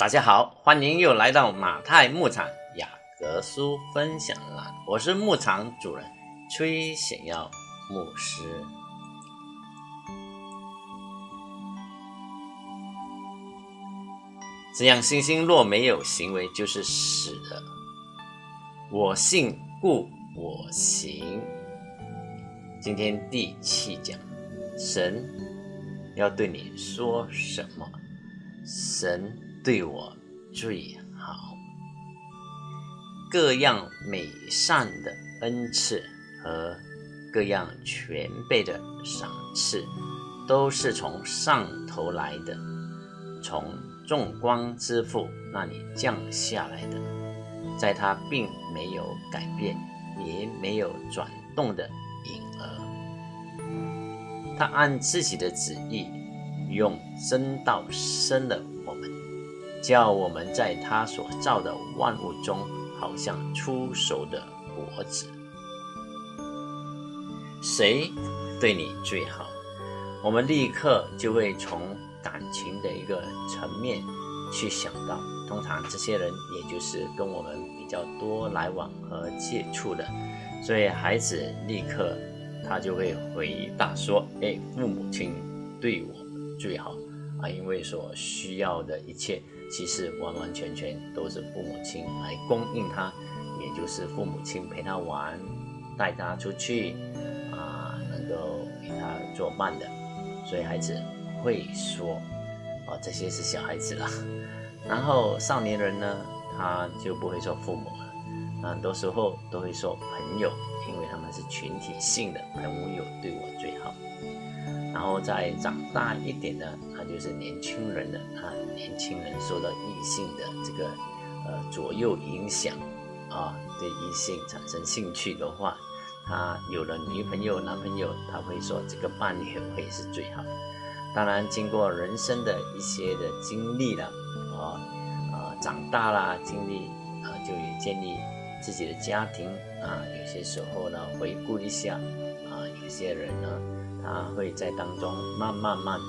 大家好，欢迎又来到马太牧场雅各书分享栏，我是牧场主人崔显耀牧师。这样，信心若没有行为，就是死的。我信，故我行。今天第七讲，神要对你说什么？神对我最好，各样美善的恩赐和各样全备的赏赐，都是从上头来的，从众光之父那里降下来的，在他并没有改变，也没有转动的影儿，他按自己的旨意。用真道生了，叫我们在他所造的万物中，好像出熟的果子。谁对你最好？我们立刻就会从感情的一个层面去想到。通常这些人，也就是跟我们比较多来往和接触的，所以孩子立刻他就会回答说：“哎，父母亲对我。”最好啊，因为所需要的一切，其实完完全全都是父母亲来供应他，也就是父母亲陪他玩，带他出去啊，能够给他做伴的，所以孩子会说，啊，这些是小孩子了。然后少年人呢，他就不会说父母了，很多时候都会说朋友，他们是群体性的，朋友对我最好。然后再长大一点呢，他就是年轻人的啊，年轻人受到异性的这个呃左右影响啊，对异性产生兴趣的话，他有了女朋友、男朋友，他会说这个伴侣会是最好。当然，经过人生的一些的经历了，啊啊，长大啦，经历啊，就也建立自己的家庭啊，有些时候呢，回顾一下啊，有些人呢。他会在当中慢慢慢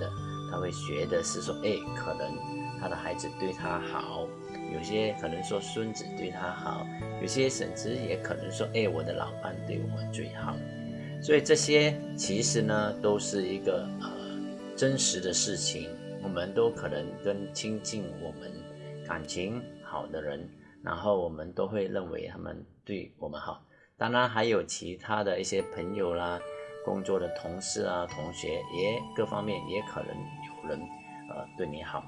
的，他会学的是说，哎，可能他的孩子对他好，有些可能说孙子对他好，有些甚至也可能说，哎，我的老伴对我最好。所以这些其实呢，都是一个呃真实的事情。我们都可能跟亲近我们感情好的人，然后我们都会认为他们对我们好。当然还有其他的一些朋友啦。工作的同事啊，同学也各方面也可能有人呃对你好，啊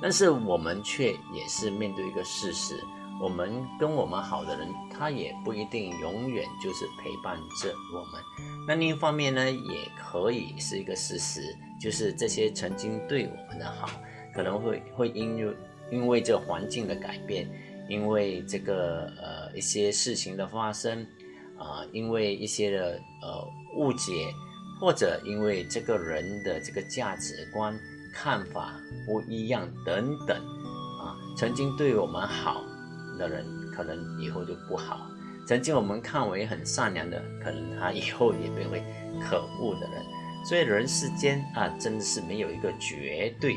但是我们却也是面对一个事实，我们跟我们好的人，他也不一定永远就是陪伴着我们。那另一方面呢，也可以是一个事实，就是这些曾经对我们的好，可能会会因为因为这环境的改变，因为这个呃一些事情的发生。啊，因为一些的呃误解，或者因为这个人的这个价值观看法不一样等等，啊，曾经对我们好的人，可能以后就不好；曾经我们看为很善良的，可能他以后也变为可恶的人。所以人世间啊，真的是没有一个绝对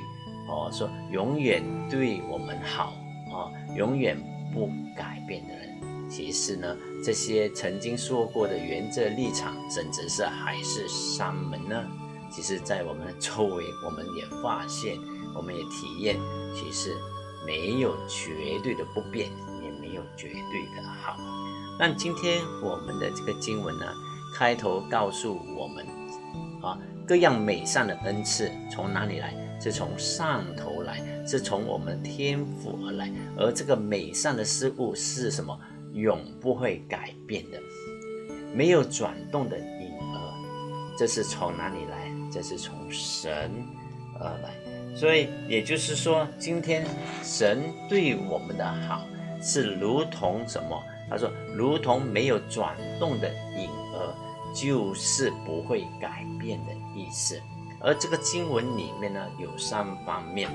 哦，说永远对我们好啊，永远不改变的人。其实呢，这些曾经说过的原则立场，甚至是海誓山盟呢？其实，在我们的周围，我们也发现，我们也体验，其实没有绝对的不变，也没有绝对的好。那今天我们的这个经文呢，开头告诉我们，啊，各样美善的恩赐从哪里来？是从上头来，是从我们天赋而来。而这个美善的事物是什么？永不会改变的，没有转动的影儿，这是从哪里来？这是从神而来。所以也就是说，今天神对我们的好是如同什么？他说，如同没有转动的影儿，就是不会改变的意思。而这个经文里面呢，有三方面。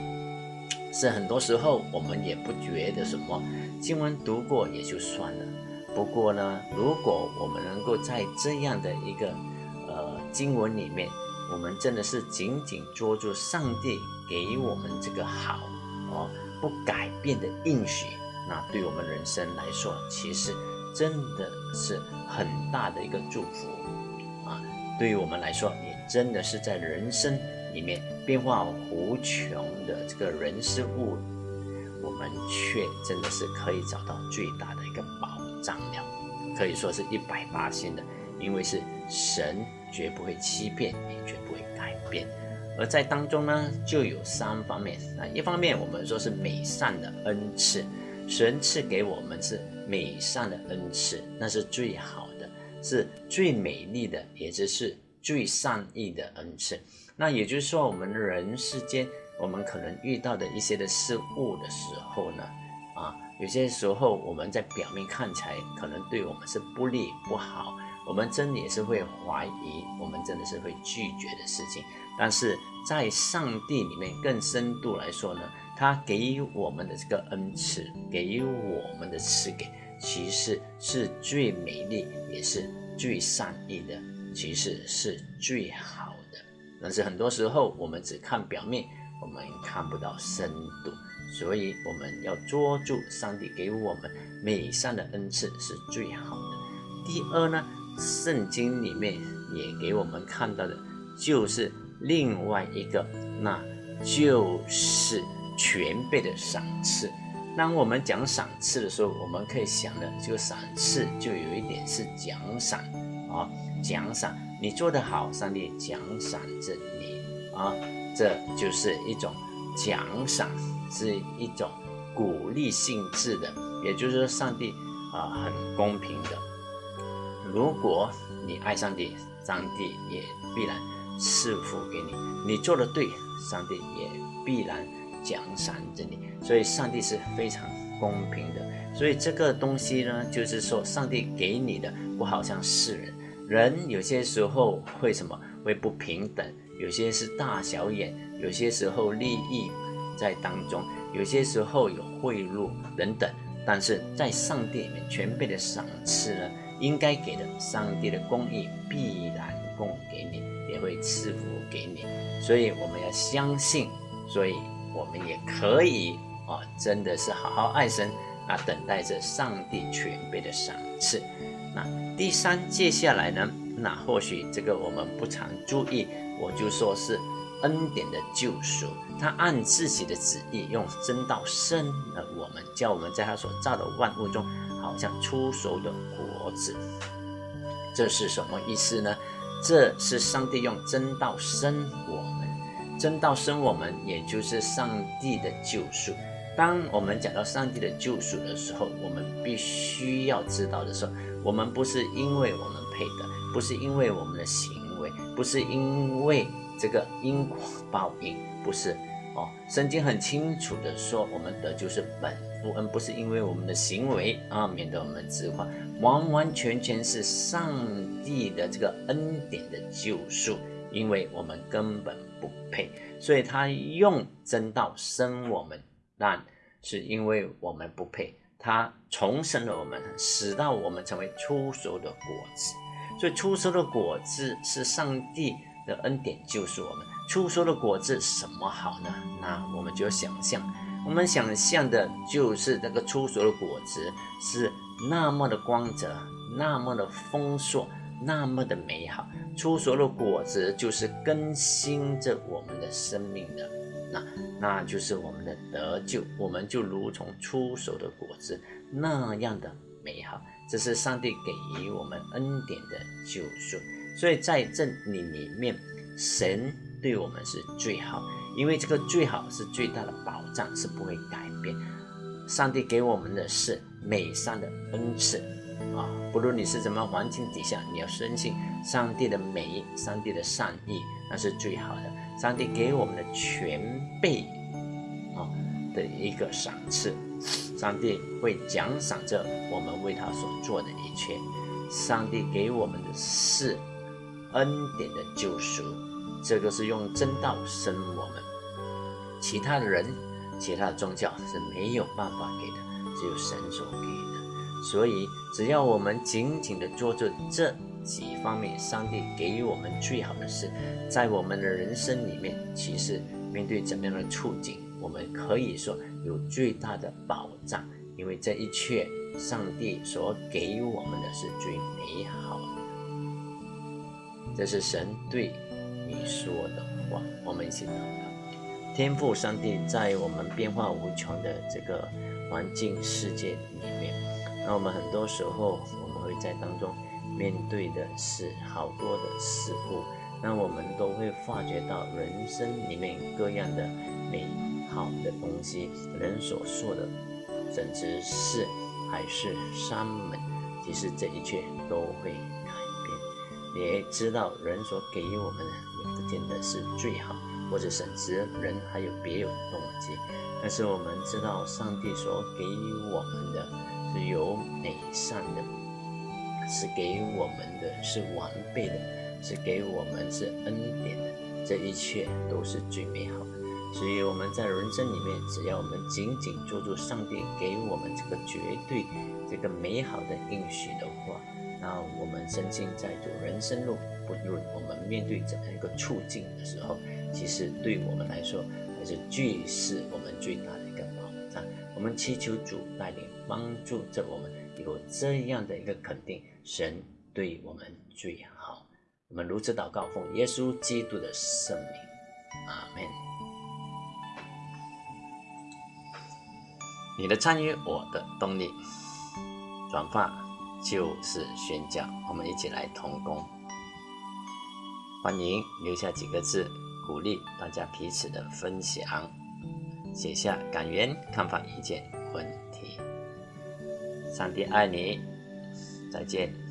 是很多时候我们也不觉得什么经文读过也就算了。不过呢，如果我们能够在这样的一个呃经文里面，我们真的是紧紧捉住上帝给我们这个好哦不改变的应许，那对我们人生来说，其实真的是很大的一个祝福啊！对于我们来说，真的是在人生里面变化无穷的这个人事物，我们却真的是可以找到最大的一个保障了，可以说是一百八千的，因为是神绝不会欺骗，也绝不会改变。而在当中呢，就有三方面啊。一方面，我们说是美善的恩赐，神赐给我们是美善的恩赐，那是最好的，是最美丽的，也就是最善意的恩赐。那也就是说，我们人世间，我们可能遇到的一些的事物的时候呢，啊，有些时候我们在表面看起来可能对我们是不利不好，我们真的也是会怀疑，我们真的是会拒绝的事情。但是在上帝里面更深度来说呢，他给予我们的这个恩赐，给予我们的赐给，其实是最美丽，也是最善意的，其实是最好的。但是很多时候我们只看表面，我们看不到深度，所以我们要捉住上帝给我们美善的恩赐是最好的。第二呢，圣经里面也给我们看到的，就是。另外一个，那就是全备的赏赐。当我们讲赏赐的时候，我们可以想的，这个赏赐就有一点是奖赏啊，奖赏你做得好，上帝奖赏着你啊，这就是一种奖赏，是一种鼓励性质的，也就是说，上帝啊很公平的。如果你爱上帝，上帝也必然。赐福给你，你做的对，上帝也必然奖赏着你。所以，上帝是非常公平的。所以，这个东西呢，就是说，上帝给你的不好像世人，人有些时候会什么会不平等，有些是大小眼，有些时候利益在当中，有些时候有贿赂等等。但是在上帝里面全备的赏赐呢，应该给的，上帝的公义必然供给你。也会赐福给你，所以我们要相信，所以我们也可以啊，真的是好好爱神啊，等待着上帝全备的赏赐。那第三，接下来呢，那或许这个我们不常注意，我就说是恩典的救赎，他按自己的旨意用真道生了我们，叫我们在他所造的万物中，好像出熟的果子。这是什么意思呢？这是上帝用真道生我们，真道生我们，也就是上帝的救赎。当我们讲到上帝的救赎的时候，我们必须要知道的是，我们不是因为我们配的，不是因为我们的行为，不是因为这个因果报应，不是哦。圣经很清楚的说，我们的就是本父恩，不是因为我们的行为啊，免得我们自夸。完完全全是上帝的这个恩典的救赎，因为我们根本不配，所以他用真道生我们，但是因为我们不配，他重生了我们，使到我们成为出熟的果子。所以出熟的果子是上帝的恩典救赎我们。出熟的果子什么好呢？那我们就要想象，我们想象的就是这个出熟的果子是。那么的光泽，那么的丰硕，那么的美好，出熟的果子就是更新着我们的生命的，那那就是我们的得救，我们就如同出熟的果子那样的美好，这是上帝给予我们恩典的救赎。所以在这里里面，神对我们是最好，因为这个最好是最大的保障，是不会改变。上帝给我们的是。美善的恩赐啊，不论你是什么环境底下，你要深信上帝的美，上帝的善意，那是最好的。上帝给我们的全备啊的一个赏赐，上帝会奖赏着我们为他所做的一切。上帝给我们的是恩典的救赎，这个是用真道生我们，其他的人、其他的宗教是没有办法给的。只有神所给的，所以只要我们紧紧的做着这几方面，上帝给予我们最好的是，在我们的人生里面，其实面对怎么样的处境，我们可以说有最大的保障，因为这一切上帝所给予我们的是最美好的。这是神对你说的话，我们一起祷告。天父上帝在我们变化无穷的这个环境世界里面，那我们很多时候我们会在当中面对的是好多的事物。那我们都会发觉到人生里面各样的美好的东西，人所说的，甚至是还是山门，其实这一切都会改变。你也知道，人所给予我们的也不见得是最好，或者甚至人还有别有动机。但是我们知道，上帝所给予我们的是有美善的，是给我们的是完备的。是给我们是恩典的，这一切都是最美好的。所以我们在人生里面，只要我们紧紧抓住上帝给我们这个绝对、这个美好的应许的话，那我们身心在走人生路，不论我们面对怎样一个处境的时候，其实对我们来说，还是最是我们最大的一个保障。我们祈求主带领帮助着我们有这样的一个肯定，神对我们最好。我们如此祷告，奉耶稣基督的圣名，阿门。你的参与，我的动力。转发就是宣教，我们一起来同工。欢迎留下几个字，鼓励大家彼此的分享，写下感言、看法、意见、问题。上帝爱你，再见。